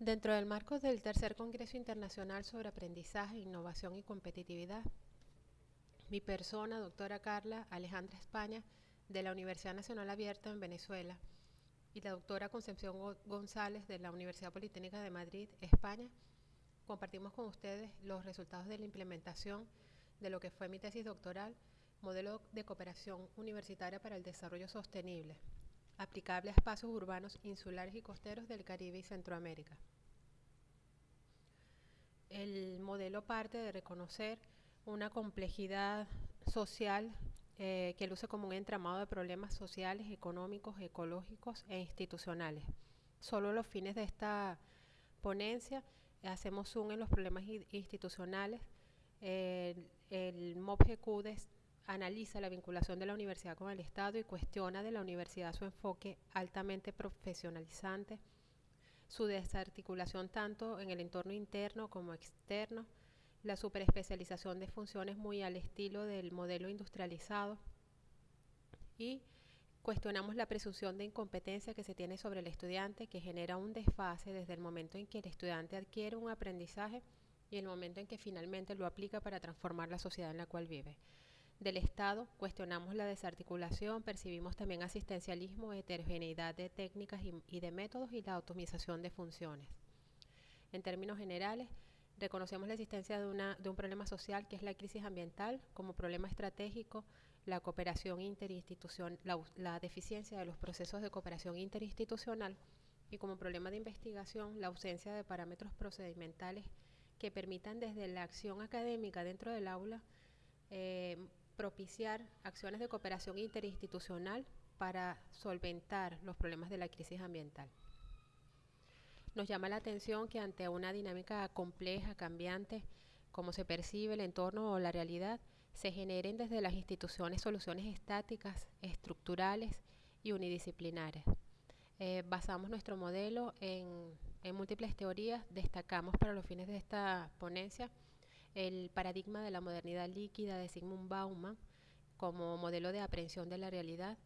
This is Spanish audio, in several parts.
Dentro del marco del tercer Congreso Internacional sobre Aprendizaje, Innovación y Competitividad, mi persona, doctora Carla Alejandra España, de la Universidad Nacional Abierta en Venezuela, y la doctora Concepción González, de la Universidad Politécnica de Madrid, España, compartimos con ustedes los resultados de la implementación de lo que fue mi tesis doctoral, Modelo de Cooperación Universitaria para el Desarrollo Sostenible, aplicable a espacios urbanos insulares y costeros del Caribe y Centroamérica. El modelo parte de reconocer una complejidad social eh, que luce como un entramado de problemas sociales, económicos, ecológicos e institucionales. Solo los fines de esta ponencia hacemos zoom en los problemas institucionales. el, el MOPGQ analiza la vinculación de la universidad con el Estado y cuestiona de la universidad su enfoque altamente profesionalizante, su desarticulación tanto en el entorno interno como externo, la superespecialización de funciones muy al estilo del modelo industrializado y cuestionamos la presunción de incompetencia que se tiene sobre el estudiante que genera un desfase desde el momento en que el estudiante adquiere un aprendizaje y el momento en que finalmente lo aplica para transformar la sociedad en la cual vive del Estado, cuestionamos la desarticulación, percibimos también asistencialismo, heterogeneidad de técnicas y, de métodos y la optimización de funciones. En términos generales, reconocemos la existencia de, una, de un problema social que es la crisis ambiental como problema estratégico, la cooperación interinstitucional, la deficiencia de los procesos de cooperación interinstitucional y como problema de investigación la ausencia de parámetros procedimentales que permitan desde la acción académica dentro del aula eh, propiciar acciones de cooperación interinstitucional para solventar los problemas de la crisis ambiental. Nos llama la atención que ante una dinámica compleja, cambiante, como se percibe el entorno o la realidad, se generen desde las instituciones soluciones estáticas, estructurales y unidisciplinares. Eh, basamos nuestro modelo en, en múltiples teorías, destacamos para los fines de esta ponencia el paradigma de la modernidad líquida de Sigmund Bauman como modelo de aprehensión de la realidad,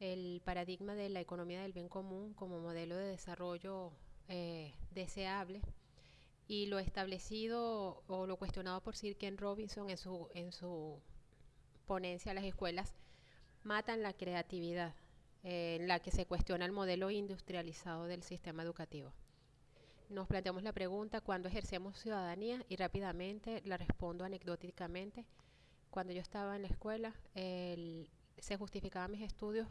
el paradigma de la economía del bien común como modelo de desarrollo eh, deseable y lo establecido o lo cuestionado por Sir Ken Robinson en su, en su ponencia las escuelas matan la creatividad, eh, en la que se cuestiona el modelo industrializado del sistema educativo nos planteamos la pregunta, ¿cuándo ejercemos ciudadanía? Y rápidamente la respondo anecdóticamente. Cuando yo estaba en la escuela, se justificaban mis estudios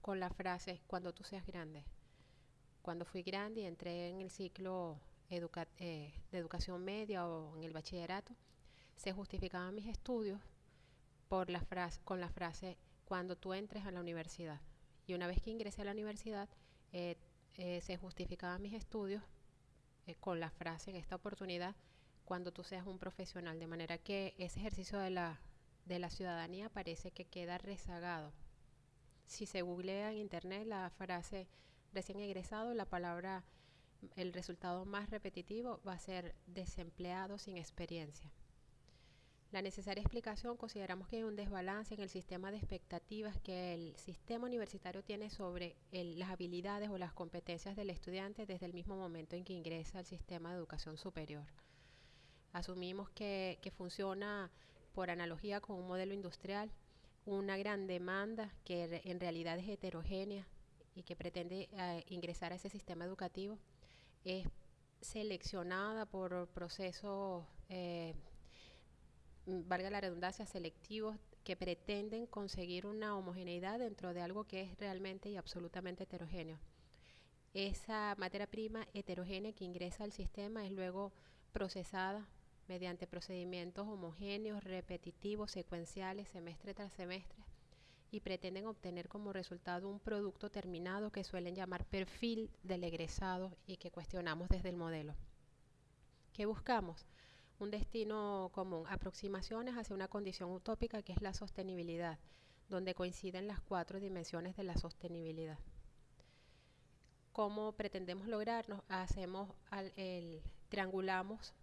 con la frase, cuando tú seas grande. Cuando fui grande y entré en el ciclo eh, de educación media o en el bachillerato, se justificaban mis estudios por la frase, con la frase, cuando tú entres a la universidad. Y una vez que ingresé a la universidad, eh, eh, se justificaban mis estudios eh, con la frase en esta oportunidad cuando tú seas un profesional, de manera que ese ejercicio de la, de la ciudadanía parece que queda rezagado. Si se googlea en internet la frase recién egresado, la palabra, el resultado más repetitivo va a ser desempleado sin experiencia. La necesaria explicación consideramos que hay un desbalance en el sistema de expectativas que el sistema universitario tiene sobre las habilidades o las competencias del estudiante desde el mismo momento en que ingresa al sistema de educación superior. Asumimos que, funciona por analogía con un modelo industrial, una gran demanda que en realidad es heterogénea y que pretende eh, ingresar a ese sistema educativo, es seleccionada por procesos eh, valga la redundancia, selectivos que pretenden conseguir una homogeneidad dentro de algo que es realmente y absolutamente heterogéneo. Esa materia prima heterogénea que ingresa al sistema es luego procesada mediante procedimientos homogéneos, repetitivos, secuenciales, semestre tras semestre, y pretenden obtener como resultado un producto terminado que suelen llamar perfil del egresado y que cuestionamos desde el modelo. ¿Qué buscamos? Un destino común, aproximaciones hacia una condición utópica que es la sostenibilidad, donde coinciden las cuatro dimensiones de la sostenibilidad. ¿Cómo pretendemos lograrnos? Hacemos el, triangulamos,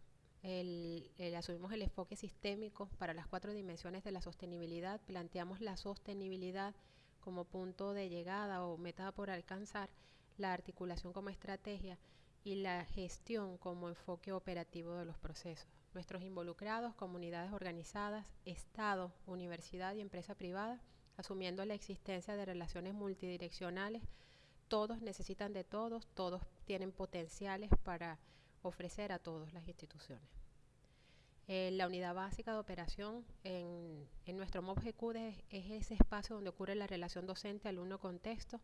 el, asumimos el enfoque sistémico para las cuatro dimensiones de la sostenibilidad, planteamos la sostenibilidad como punto de llegada o meta por alcanzar, la articulación como estrategia y la gestión como enfoque operativo de los procesos. Nuestros involucrados, comunidades organizadas, Estado, universidad y empresa privada, asumiendo la existencia de relaciones multidireccionales, todos necesitan de todos, todos tienen potenciales para ofrecer a todas las instituciones. Eh, la unidad básica de operación en, nuestro MOBGQ es, es, ese espacio donde ocurre la relación docente-alumno-contexto.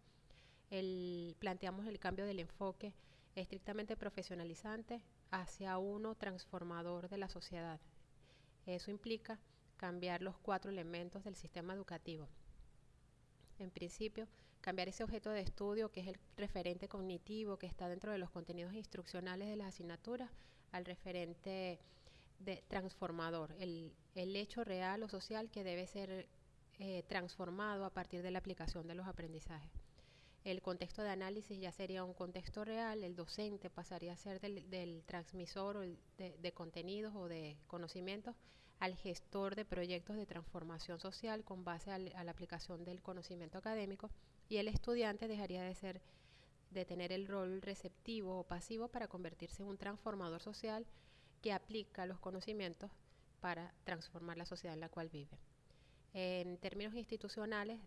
planteamos el cambio del enfoque estrictamente profesionalizante hacia uno transformador de la sociedad. Eso implica cambiar los cuatro elementos del sistema educativo. En principio, cambiar ese objeto de estudio que es el referente cognitivo que está dentro de los contenidos instruccionales de las asignaturas al referente de transformador, el, hecho real o social que debe ser eh, transformado a partir de la aplicación de los aprendizajes. El contexto de análisis ya sería un contexto real, el docente pasaría a ser del, transmisor de, contenidos o de conocimientos al gestor de proyectos de transformación social con base a la aplicación del conocimiento académico y el estudiante dejaría de ser de tener el rol receptivo o pasivo para convertirse en un transformador social que aplica los conocimientos para transformar la sociedad en la cual vive. En términos institucionales,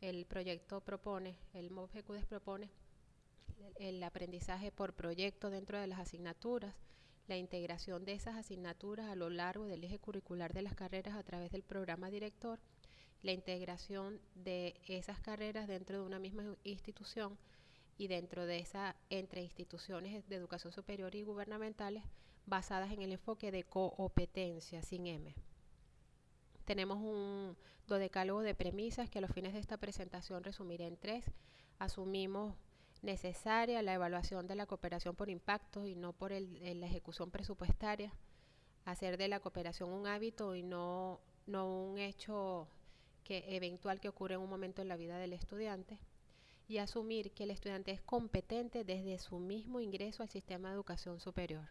el proyecto propone, el MOVGQDES propone el aprendizaje por proyecto dentro de las asignaturas, la integración de esas asignaturas a lo largo del eje curricular de las carreras a través del programa director, la integración de esas carreras dentro de una misma institución y dentro de esa entre instituciones de educación superior y gubernamentales basadas en el enfoque de competencia sin M. Tenemos un dodecálogo de premisas que a los fines de esta presentación resumiré en tres. Asumimos necesaria la evaluación de la cooperación por impactos y no por la ejecución presupuestaria. Hacer de la cooperación un hábito y no, un hecho eventual que ocurre en un momento en la vida del estudiante. Y asumir que el estudiante es competente desde su mismo ingreso al sistema de educación superior.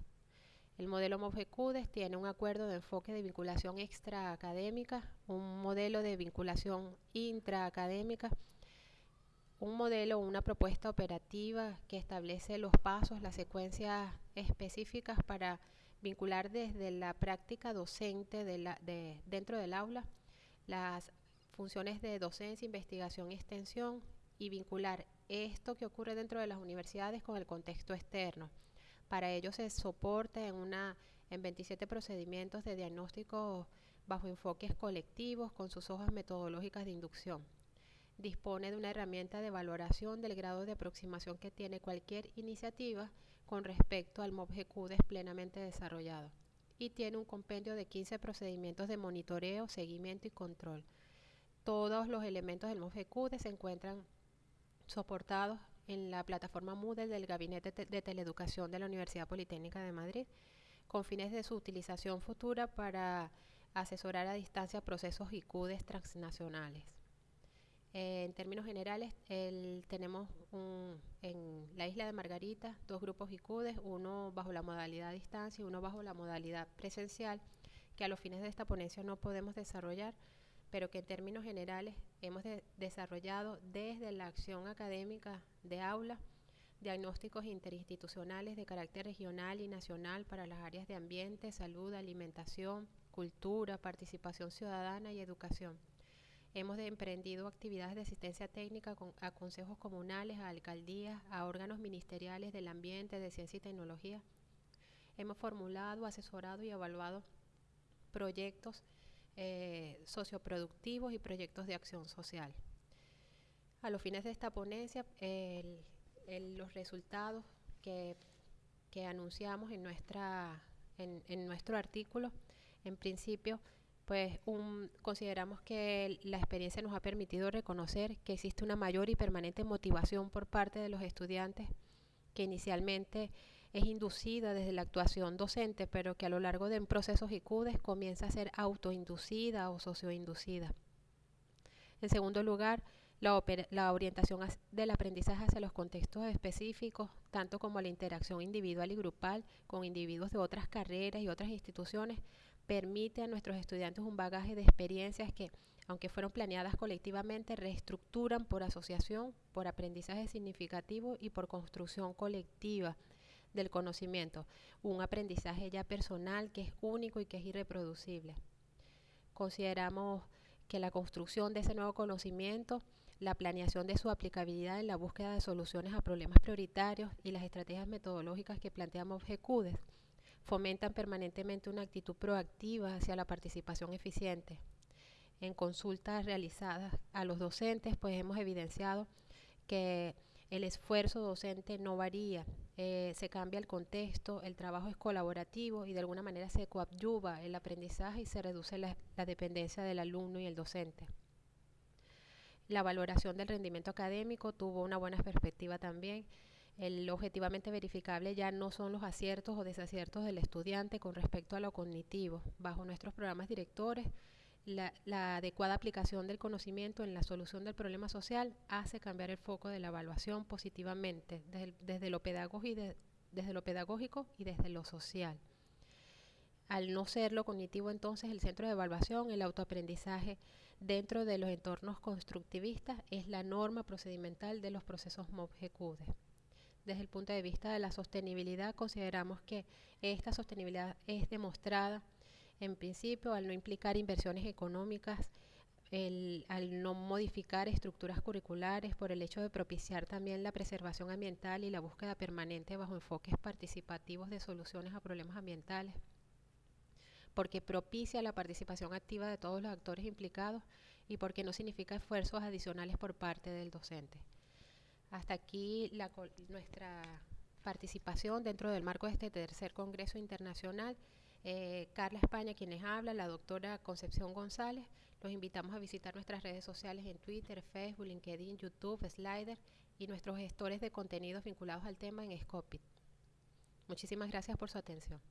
El modelo MOVECUDES tiene un acuerdo de enfoque de vinculación extraacadémica, un modelo de vinculación intraacadémica, un modelo una propuesta operativa que establece los pasos, las secuencias específicas para vincular desde la práctica docente de dentro del aula las funciones de docencia, investigación y extensión y vincular esto que ocurre dentro de las universidades con el contexto externo. Para ello se soporta en, una, en 27 procedimientos de diagnóstico bajo enfoques colectivos con sus hojas metodológicas de inducción. Dispone de una herramienta de valoración del grado de aproximación que tiene cualquier iniciativa con respecto al MOBGQDES plenamente desarrollado y tiene un compendio de 15 procedimientos de monitoreo, seguimiento y control. Todos los elementos del MOBGQDES se encuentran soportados en la plataforma Moodle del Gabinete de Teleeducación de la Universidad Politécnica de Madrid, con fines de su utilización futura para asesorar a distancia procesos ICUDES transnacionales. Eh, en términos generales, tenemos en la isla de Margarita dos grupos ICUDES, uno bajo la modalidad distancia y uno bajo la modalidad presencial, que a los fines de esta ponencia no podemos desarrollar, pero que en términos generales hemos desarrollado desde la acción académica de aula diagnósticos interinstitucionales de carácter regional y nacional para las áreas de ambiente, salud, alimentación, cultura, participación ciudadana y educación. Hemos emprendido actividades de asistencia técnica a consejos comunales, a alcaldías, a órganos ministeriales del ambiente, de ciencia y tecnología. Hemos formulado, asesorado y evaluado proyectos eh, socioproductivos y proyectos de acción social. A los fines de esta ponencia, los resultados que, anunciamos en, nuestro artículo, en principio, pues consideramos que la experiencia nos ha permitido reconocer que existe una mayor y permanente motivación por parte de los estudiantes que inicialmente es inducida desde la actuación docente, pero que a lo largo de procesos ICUDES comienza a ser autoinducida o socioinducida. En segundo lugar, la, la, orientación del aprendizaje hacia los contextos específicos, tanto como la interacción individual y grupal con individuos de otras carreras y otras instituciones, permite a nuestros estudiantes un bagaje de experiencias que, aunque fueron planeadas colectivamente, reestructuran por asociación, por aprendizaje significativo y por construcción colectiva del conocimiento, un aprendizaje ya personal que es único y que es irreproducible. Consideramos que la construcción de ese nuevo conocimiento, la planeación de su aplicabilidad en la búsqueda de soluciones a problemas prioritarios y las estrategias metodológicas que planteamos GECUDES fomentan permanentemente una actitud proactiva hacia la participación eficiente. En consultas realizadas a los docentes, pues hemos evidenciado que el esfuerzo docente no varía, eh, se cambia el contexto, el trabajo es colaborativo y de alguna manera se coadyuva el aprendizaje y se reduce la, la dependencia del alumno y el docente. La valoración del rendimiento académico tuvo una buena perspectiva también. El objetivamente verificable ya no son los aciertos o desaciertos del estudiante con respecto a lo cognitivo. Bajo nuestros programas directores, la, adecuada aplicación del conocimiento en la solución del problema social hace cambiar el foco de la evaluación positivamente desde, lo, pedagógico y desde lo pedagógico y desde lo social. Al no ser lo cognitivo, entonces, el centro de evaluación, el autoaprendizaje dentro de los entornos constructivistas es la norma procedimental de los procesos MOB-GQD. Desde el punto de vista de la sostenibilidad, consideramos que esta sostenibilidad es demostrada en principio, al no implicar inversiones económicas, al no modificar estructuras curriculares, por el hecho de propiciar también la preservación ambiental y la búsqueda permanente bajo enfoques participativos de soluciones a problemas ambientales, porque propicia la participación activa de todos los actores implicados y porque no significa esfuerzos adicionales por parte del docente. Hasta aquí nuestra participación dentro del marco de este tercer Congreso Internacional. Eh, Carla España, quienes habla, la doctora Concepción González. Los invitamos a visitar nuestras redes sociales en Twitter, Facebook, LinkedIn, YouTube, Slider y nuestros gestores de contenidos vinculados al tema en Scopit. Muchísimas gracias por su atención.